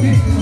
You.